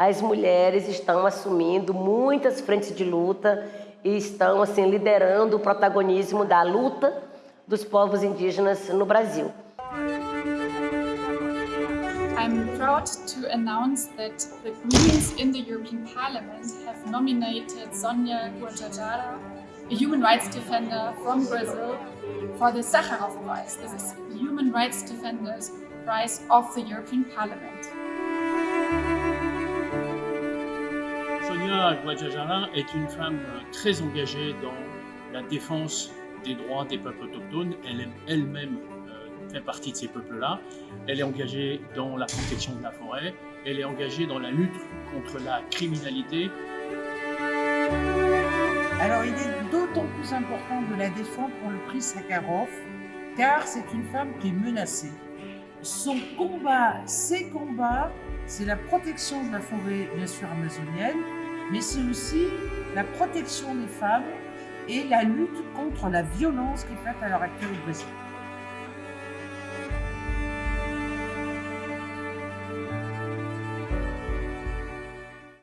as mulheres estão assumindo muitas frentes de luta e estão assim liderando o protagonismo da luta dos povos indígenas no Brasil. I'm proud to announce that the Greens in the European Parliament have nominated Sonia Guajajara, a human rights defender from Brazil, for the Sakharov Prize. The Human Rights Defenders Prize of the European Parliament. Guajajara est une femme très engagée dans la défense des droits des peuples autochtones. Elle elle-même fait partie de ces peuples-là. Elle est engagée dans la protection de la forêt. Elle est engagée dans la lutte contre la criminalité. Alors il est d'autant plus important de la défendre pour le prix Sakharov, car c'est une femme qui est menacée. Son combat, ses combats, c'est la protection de la forêt, bien sûr, amazonienne, mais c'est aussi la protection des femmes et la lutte contre la violence qui est faite à l'heure actuelle au Brésil.